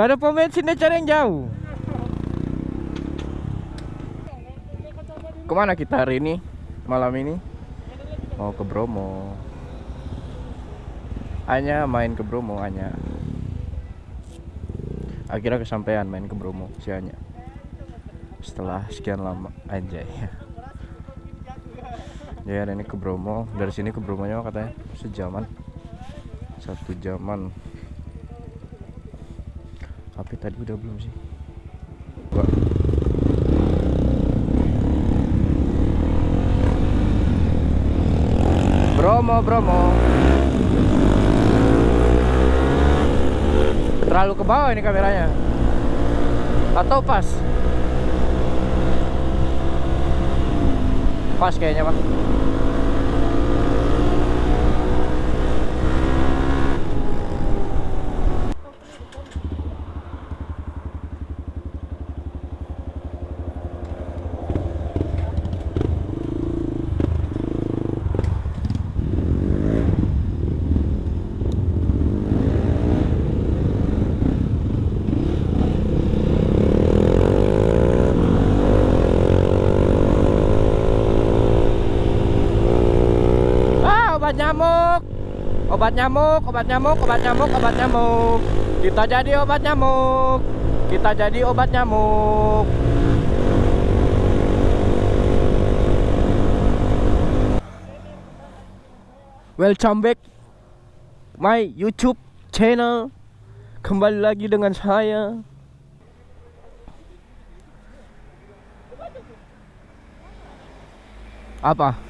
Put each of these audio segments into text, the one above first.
Ada pom bensinnya cari yang jauh. Ke mana kita hari ini? Malam ini? Mau ke Bromo. Hanya main ke Bromo hanya. Akhirnya kesampaian main ke Bromo si Anya. Setelah sekian lama anjay. Ya ini ke Bromo, dari sini ke Bromonya katanya sejaman. Satu jaman. Tapi tadi udah belum sih? Gua. Bromo, Bromo. Terlalu ke bawah ini kameranya. Atau pas? Pas kayaknya, Pak. Ah, obat nyamuk. Obat nyamuk, obat nyamuk, obat nyamuk, obat nyamuk. Kita jadi obat nyamuk. Kita jadi obat nyamuk. Welcome back my YouTube channel. Kembali lagi dengan saya. Apa?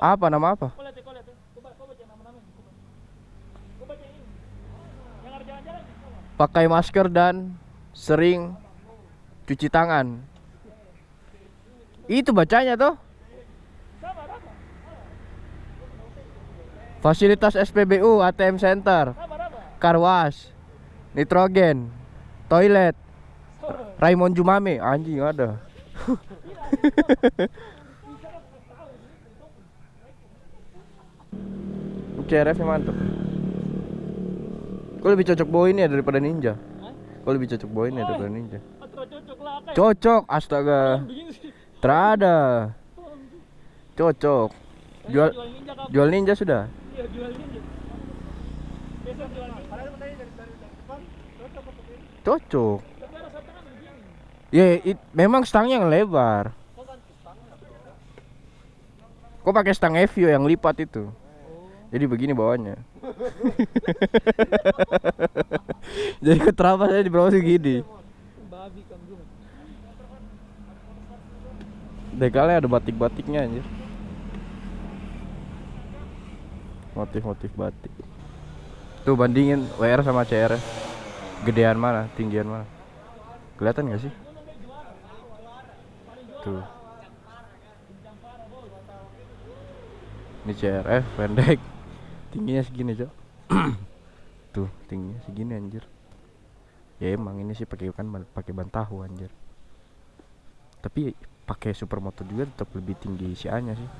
Apa nama apa? Pakai masker dan sering cuci tangan. Itu bacanya tuh. Fasilitas SPBU ATM Center, Karwas, Nitrogen, Toilet, Raymond Jumame, anjing ada. CRF nya mantep. Kok lebih cocok bawa ini ya daripada ninja? Kok lebih cocok bawa ini ya daripada ninja? Cocok, astaga. Terada. Cocok. Jual jual ninja sudah? Cocok Ya, it- memang stangnya yang lebar. Kok pakai stang Evio yang lipat itu? Jadi begini bawahnya. Jadi keterapa saya di bawah segini. Dekalnya ada batik-batiknya anjir. Motif-motif batik. Tuh bandingin WR sama CR. Gedean mana, tinggian mana? Kelihatan gak sih? Tuh. Ini CRF pendek. Tingginya segini, Cok. Tuh, tingginya segini anjir. Ya emang ini sih pakai kan pakai ban tahu anjir. Tapi pakai supermoto juga tetap lebih tinggi si A-nya sih.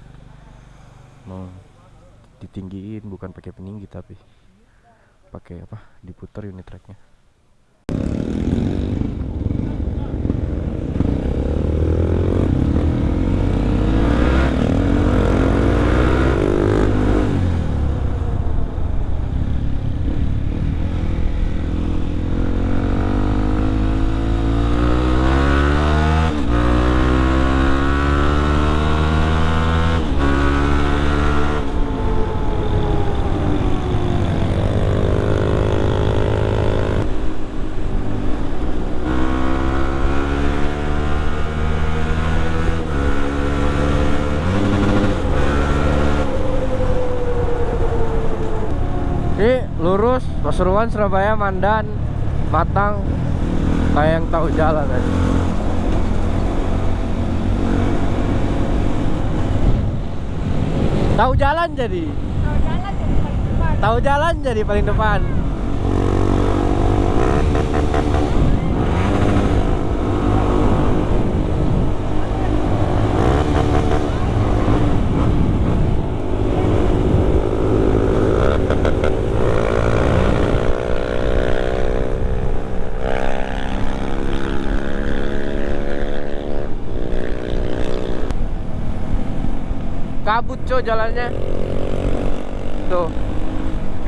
Mau ditinggiin bukan pakai peninggi tapi pakai apa? Diputar unit tracknya. Ini lurus Pasuruan Surabaya Mandan Matang kayak yang tahu jalan aja. Tahu jalan jadi. Tahu jalan jadi paling depan. Kabut coy jalannya. Tuh.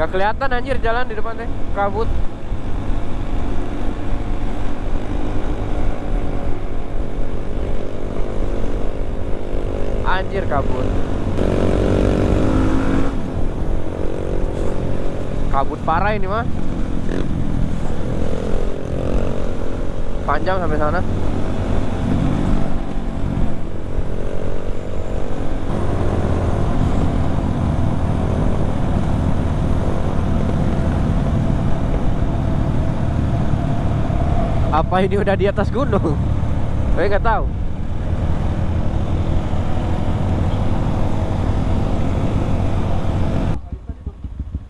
Nggak kelihatan anjir jalan di depan teh. Kabut anjir kabut kabut parah ini mah. Panjang sampai sana apa ini udah di atas gunung saya nggak tahu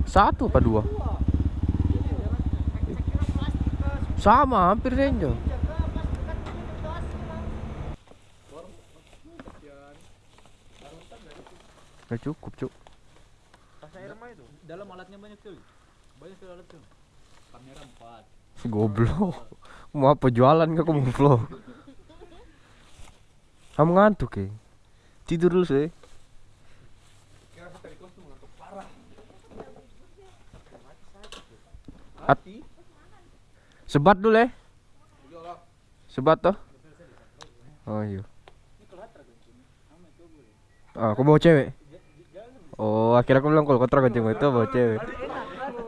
satu apa dua sama hampir senjo Gak cukup cuk Dalam alatnya banyak tuh. Banyak sekali alat tuh. Kamera 4. Goblok. Mau apa jualan gak kamu vlog? Kamu ngantuk ya Tidur dulu sih At Sebat dulu ya Sebat toh? Oh iya. Ah, aku bawa cewek? Oh, akhirnya aku bilang kalau kontrak kencing itu bawa cewek.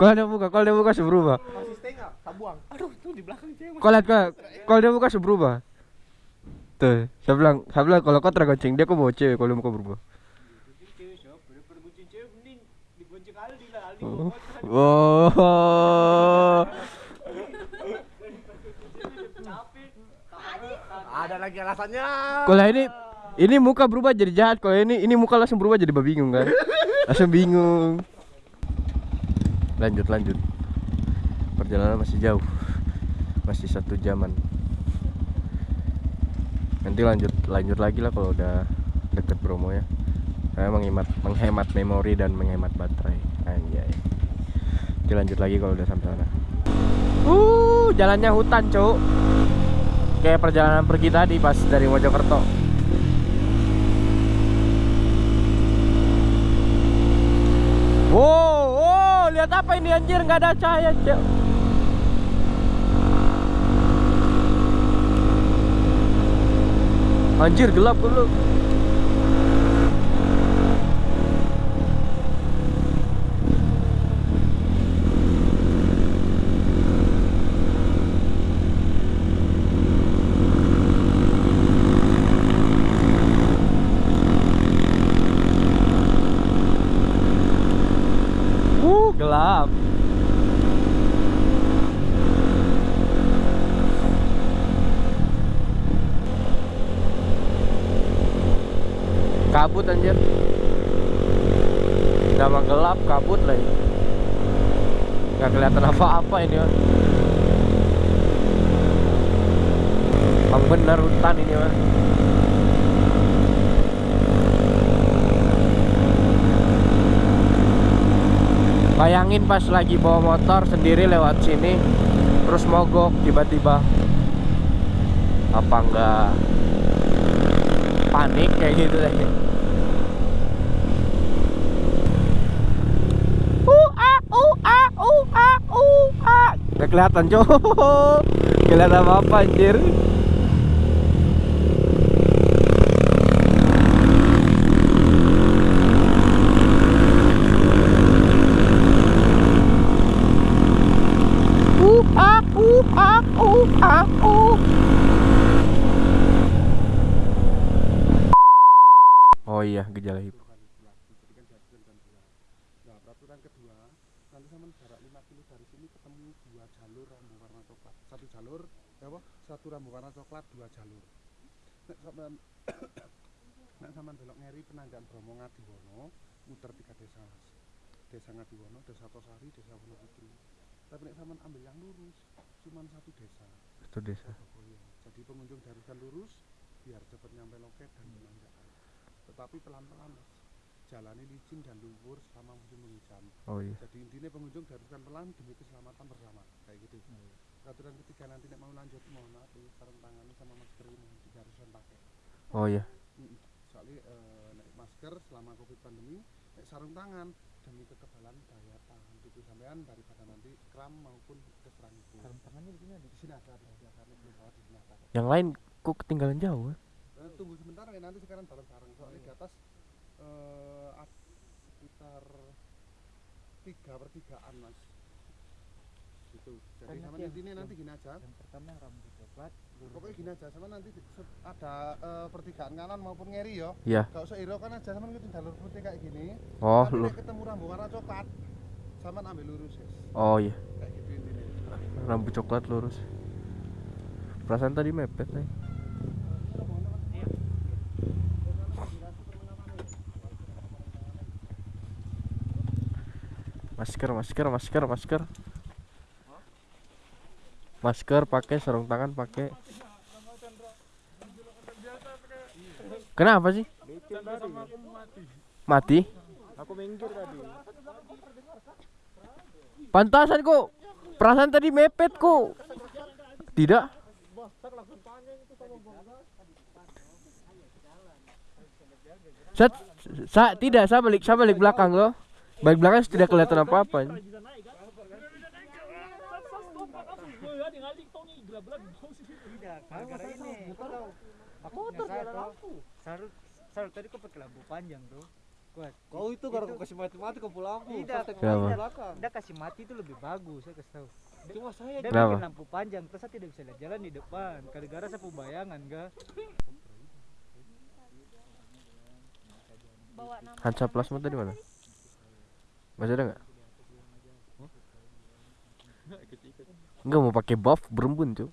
Kalau dia buka, kalau dia buka berubah Setengah, tabuang. Aduh, tuh di belakang cewek. Kau lihat kau, kalau dia buka berubah. Tuh, saya bilang, saya bilang kalau kau tergonceng dia kau bawa cewek kalau mau kau berubah. Oh, oh. Ada lagi alasannya. Kalau ini, ini muka berubah jadi jahat. Kalau ini, ini muka langsung berubah jadi bingung kan? Langsung bingung. Lanjut, lanjut. Perjalanan masih jauh, masih satu jaman. Nanti lanjut, lanjut lagi lah kalau udah deket Bromo ya. Saya menghemat, menghemat memori dan menghemat baterai. Anjay. Nanti lanjut lagi kalau udah sampai sana. Uh, jalannya hutan, Cuk. Kayak perjalanan pergi tadi pas dari Mojokerto. Wow, wow, lihat apa ini anjir nggak ada cahaya, Cuk. Anjir gelap dulu. Uh, gelap. Kabut anjir. Nama gelap kabut lagi. Gak kelihatan apa-apa ini, Mas. Bang bener hutan ini, Mas. Bayangin pas lagi bawa motor sendiri lewat sini Terus mogok tiba-tiba Apa enggak Panik kayak gitu deh. Nggak kelihatan cowok Kelihatan apa anjir Uh, ah, uh, ah, uh, ah, uh. Oh iya, gejala hipo. Nah, peraturan kedua, nanti sama jarak 5 kilo dari sini ketemu dua jalur rambu warna coklat. Satu jalur, ya apa? Satu rambu warna coklat, dua jalur. Nek sampean nek sampean belok ngeri penanjakan Bromo Ngadiwono, muter tiga desa. Mas. Desa Ngadiwono, Desa Tosari, Desa Wonoputri. Tapi nek sampean ambil yang lurus, cuman satu desa. Itu desa. Jadi pengunjung diharuskan lurus biar cepat nyampe loket dan penanjakan. Tetapi pelan-pelan mas, jalani licin dan lumpur selama musim penghujan. Oh iya. Jadi intinya pengunjung diharuskan pelan demi keselamatan bersama, kayak gitu. Peraturan ketiga nanti nek mau lanjut mohon maaf ini sarung tangan sama masker ini diharuskan pakai. Oh iya. Mm, Soalnya eh, nek masker selama covid pandemi nek sarung tangan demi kekebalan daya tahan tubuh sampean daripada nanti kram maupun keserang itu sarung tangannya di sini ada di sini ada di belum bawa di sini ada. Yang lain kok ketinggalan jauh ya? Eh, tunggu sebentar ya nanti sekarang bareng-bareng soalnya di atas eh sekitar tiga pertigaan mas gitu jadi sama nanti yang- intinya nanti yang- gini aja yang pertama rambut coklat lurus pokoknya gini aja sama nanti se- ada eh, pertigaan kanan maupun ngeri yo Iya. gak usah iro kan aja sama ngikutin jalur putih kayak gini Oh, nanti lu. nek ketemu rambu warna coklat sama ambil lurus guys Oh iya. kayak gitu intinya Rambut coklat lurus. Perasaan tadi mepet nih. Masker, masker, masker, masker. Masker pakai, sarung tangan pakai. Kenapa sih? Mati? Pantasan kok. Perasaan tadi mepet kok. Tidak. Sa, sa tidak, saya balik, saya balik belakang loh. Balik belakang tidak kelihatan apa-apa. tidak aku tadi kau pakai lampu panjang tuh kuat Kau itu gara kau kasih mati-mati ke lampu. Tidak, Saya tengok Kenapa? ke belakang. Udah kasih mati itu lebih bagus saya kasih tahu Cuma saya dia bikin lampu panjang terus saya tidak bisa lihat jalan di depan gara-gara saya punya bayangan ga bawa nama Hansa plasma tadi mana? Masih ada nggak? Enggak mau pakai buff berembun makasih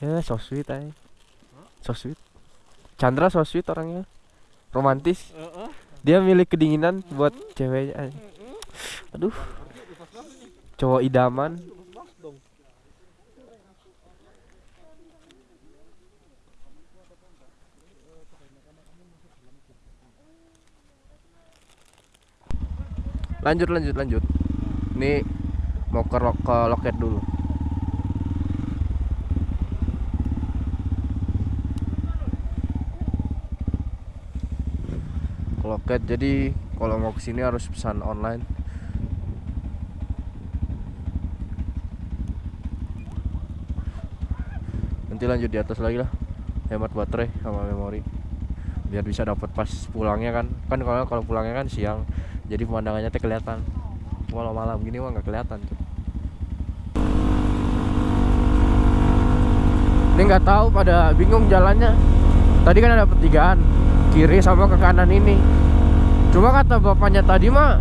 ya so sweet ay. So sweet. Chandra so sweet orangnya. Romantis. Dia milih kedinginan buat ceweknya. Aduh. Cowok idaman. Lanjut lanjut lanjut. Ini mau ke, lo- ke loket dulu. Ke loket jadi kalau mau ke sini harus pesan online. Nanti lanjut di atas lagi lah. Hemat baterai sama memori. Biar bisa dapat pas pulangnya kan. Kan kalau kalau pulangnya kan siang. Jadi pemandangannya teh kelihatan. Kalau malam gini mah nggak kelihatan tuh. Ini nggak tahu pada bingung jalannya. Tadi kan ada pertigaan kiri sama ke kanan ini. Cuma kata bapaknya tadi mah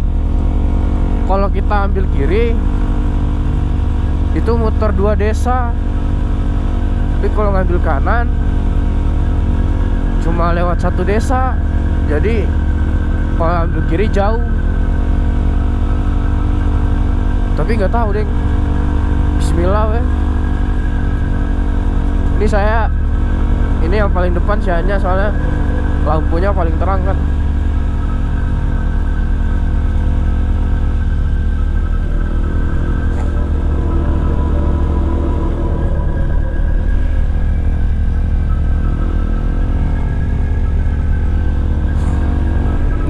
kalau kita ambil kiri itu muter dua desa. Tapi kalau ngambil kanan cuma lewat satu desa. Jadi kalau ambil kiri jauh. Tapi nggak tahu deh. Bismillah weh. Ini saya ini yang paling depan sianya soalnya lampunya paling terang kan.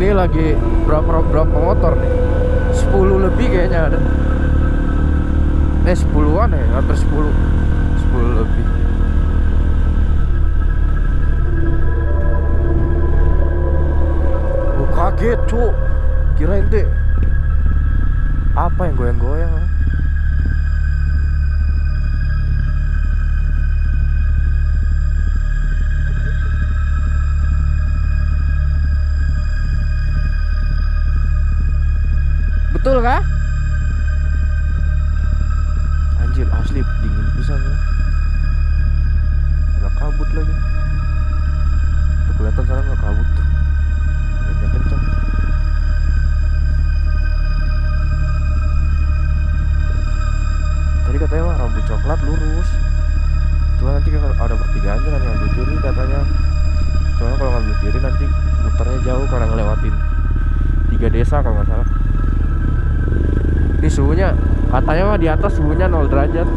Ini lagi berapa berapa motor nih? 10 lebih kayaknya ada. Eh 10-an ya, hampir 10. 10 lebih. Gua kaget, Cuk. Kirain deh apa yang goyang-goyang? ah? Betul kah? Asli dingin pisan ya. Ada kabut lagi. Tuh kelihatan sana nggak kabut tuh. Kencang. Tadi katanya mah rambut coklat lurus. Cuma nanti kalau ada pertigaan jangan ngambil kiri katanya. Soalnya kalau ngambil kiri nanti muternya jauh karena ngelewatin tiga desa kalau nggak salah. Ini suhunya Katanya mah di atas suhunya 0 derajat.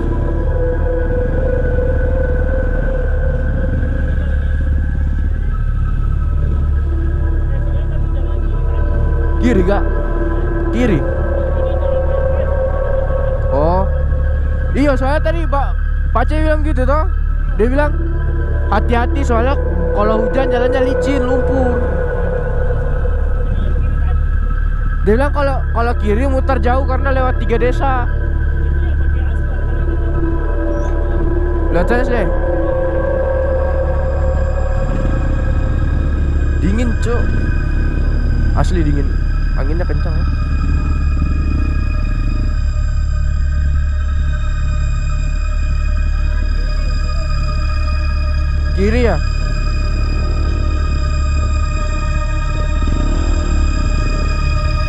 Kiri kak? Kiri. Oh, iya soalnya tadi Pak C bilang gitu toh. Dia bilang hati-hati soalnya kalau hujan jalannya licin, lumpur. Dia bilang kalau kalau kiri muter jauh karena lewat tiga desa. Lihat saya sih. Dingin, Cuk. Asli dingin. Anginnya kencang ya. Kiri ya?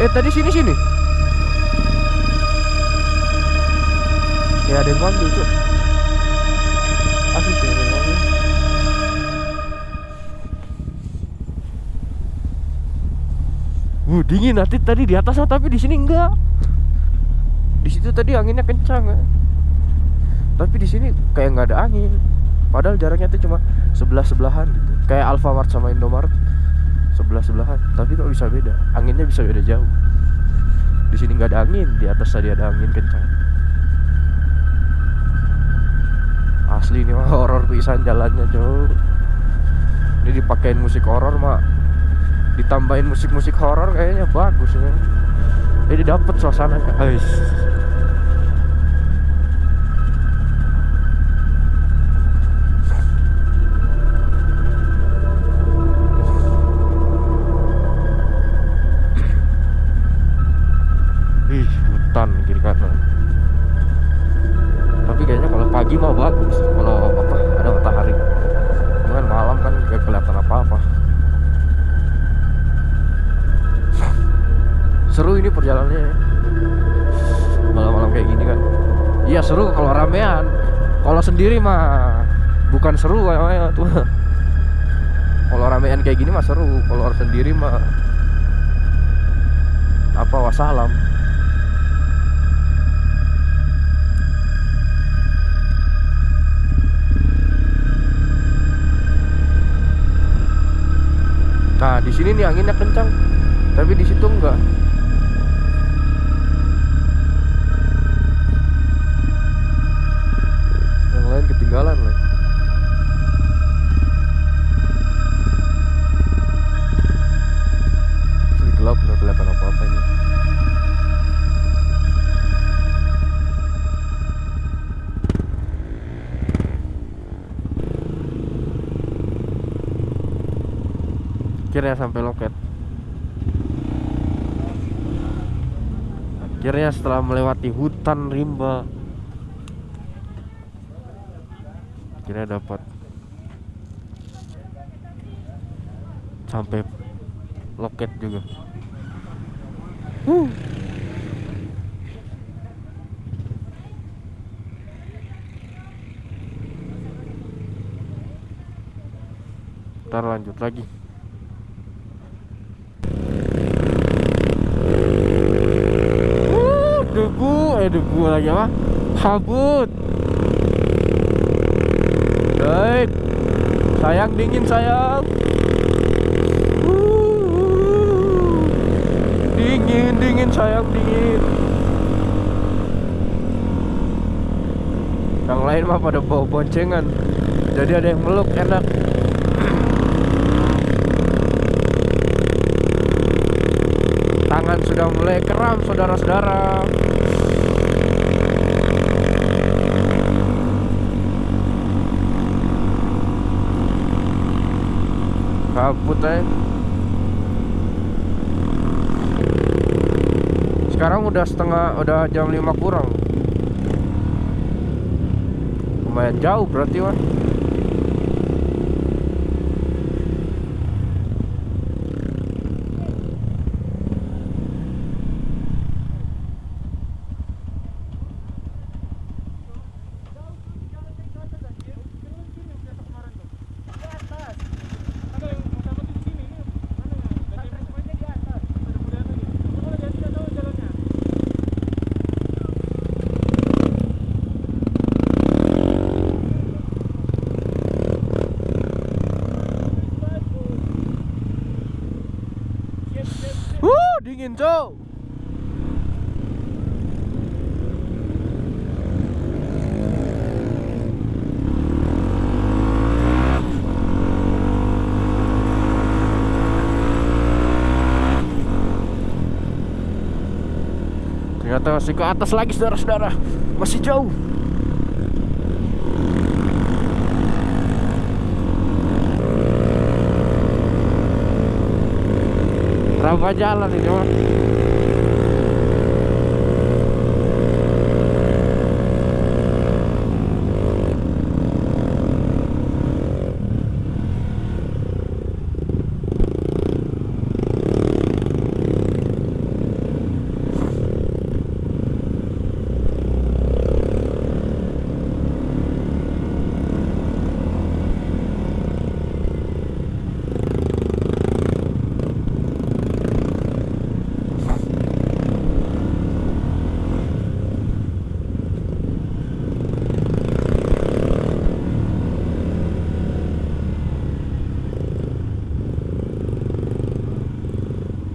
Eh tadi sini sini. Ya ada yang ada yang ngambil. Wuh dingin nanti tadi di atas tapi di sini enggak. Di situ tadi anginnya kencang ya. Tapi di sini kayak nggak ada angin. Padahal jaraknya tuh cuma sebelah sebelahan gitu. Kayak Alfamart sama Indomaret sebelah sebelahan. Tapi kok bisa beda? Anginnya bisa beda jauh. Di sini nggak ada angin, di atas tadi ada angin kencang. Asli ini mah horor pisan jalannya cuy. Ini dipakein musik horor mah ditambahin musik-musik horor kayaknya bagus ya. Jadi dapat suasananya. Ais. Hutan kiri kanan. Tapi kayaknya kalau pagi mah bagus. Kalau apa ada matahari. Cuman malam kan gak kelihatan apa-apa. Seru ini perjalanannya. Malam-malam kayak gini kan. Iya seru kalau ramean. Kalau sendiri mah bukan seru kayaknya tuh. Kalau ramean kayak gini mah seru. Kalau sendiri mah apa wassalam. Nah, di sini nih anginnya kencang. Tapi di situ enggak. Akhirnya sampai loket. Akhirnya setelah melewati hutan rimba akhirnya dapat sampai loket juga. Huh. Ntar lanjut lagi Uh, debu eh debu lagi apa? Kabut. Baik. Sayang dingin sayang. Dingin dingin sayang dingin. Yang lain mah pada bawa boncengan. Jadi ada yang meluk enak. Tangan sudah mulai kram saudara-saudara eh sekarang udah setengah udah jam 5 kurang. Lumayan jauh berarti wah masih ke atas lagi saudara-saudara. Masih jauh. Berapa jalan ini mas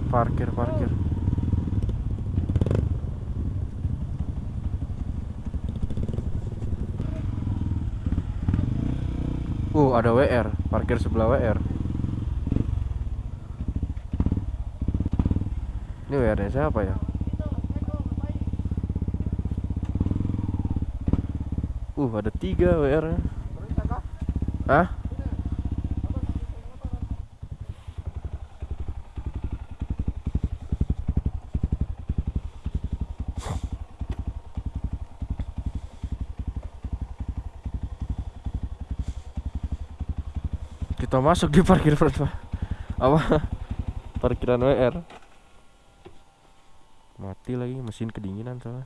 Parkir, parkir Uh, ada WR, parkir sebelah WR. Ini WR-nya siapa ya? Uh, ada tiga WR-nya. Hah? Kita masuk di parkir apa? Parkiran WR. Mati lagi mesin kedinginan soalnya.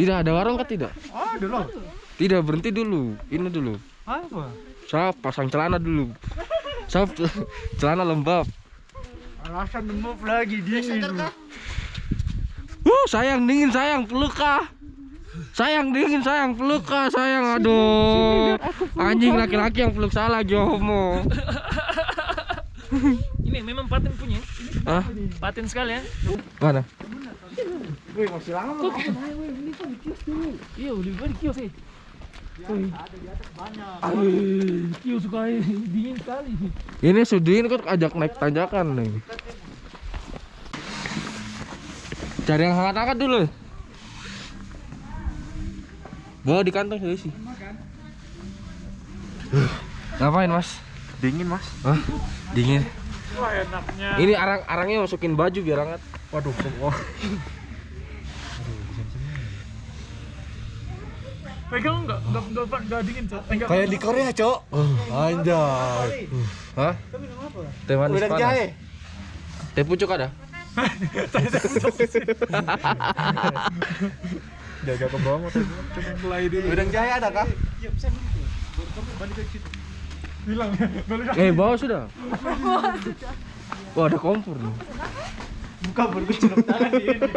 Tidak ada warung kan tidak? Ada loh. Tidak berhenti dulu. Ini dulu. Apa? Saya pasang celana dulu. Saya celana lembab. Alasan demam lagi dingin. Uh, sayang dingin sayang peluk kah? Sayang dingin sayang peluk kah sayang aduh. Anjing laki-laki yang peluk salah homo. Ini memang paten punya. Hah? Paten sekali ya. Mana? Wih, masih lama. Iya, udah di kios eh. Kios suka dingin sekali. Ini Sudin kok ajak naik tanjakan nih. Cari yang hangat-hangat dulu. Bawa di kantong sih. Ngapain mas? Dingin mas. Hah? Dingin. Wah, enaknya. Ini arang-arangnya masukin baju biar hangat. Waduh, semua. Pegang enggak? Enggak enggak enggak dingin, Cok. Enggak. Kayak di Korea, Cok. Anjay. Hah? Teh manis panas. jahe. Teh pucuk ada? Jaga ke bawah motor coba mulai dulu. Udang jahe ada kah? Eh, bawa sudah. Wah, ada kompor nih. Buka baru gue tangan di ini.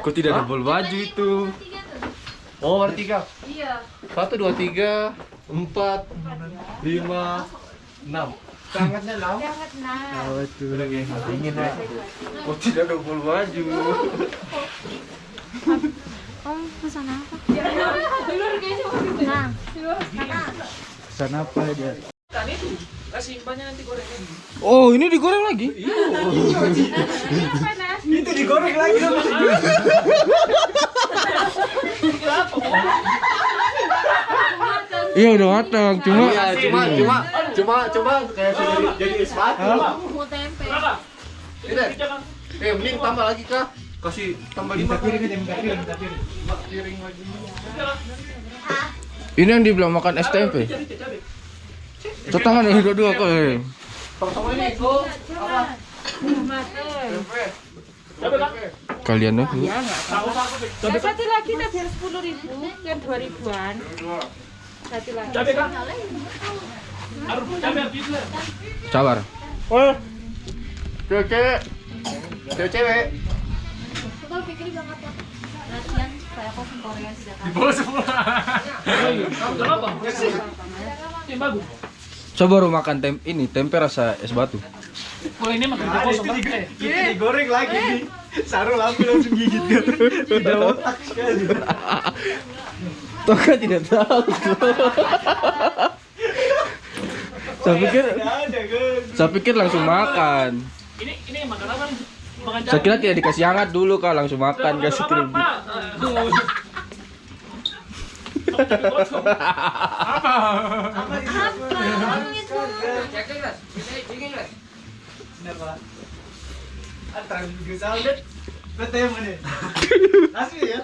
Kok tidak double baju itu? Oh, ada tiga. Iya. Satu, dua, tiga, empat, lima, enam. Sangatnya lau. Jangan nah. Oh, itu lagi dingin ya. Kok tidak double baju? Om pesan apa? Nah, sana. Pesan apa dia? Kan itu. Kasih banyak nanti gorengnya. Oh, ini digoreng lagi? Panas. Itu digoreng lagi dong. Iya, udah matang. Cuma cuma cuma cuma cuma kayak sudah jadi- jadi es batu. Mau tempe. Ini. Eh, mending tambah lagi kah? Kasih tambah lima piring aja, minta piring, minta piring. piring lagi. ini yang dibilang makan es tempe. Tuh tangan ini dua-dua kok. Kalian nih. Nah, satu lagi tak biar sepuluh ribu, kan dua ribuan. Satu lagi. Kan? Sabar. Oh. Pikir banget ya. Latihan kayak kopi Korea tidak Di bawah semua. Kenapa? Ini bagus. Coba baru makan tem ini tempe rasa es batu. Kalau ini mah kerja kosong kan? Eh, Kita digoreng lagi nih. Sarul lampu langsung gigit dia. Tidak otak sekali. Toh kan tidak tahu. saya pikir kan. saya pikir langsung makan. Ini ini makan apa Saya kira tidak dikasih hangat dulu kak langsung makan kasih krim. Apa? apa itu ya.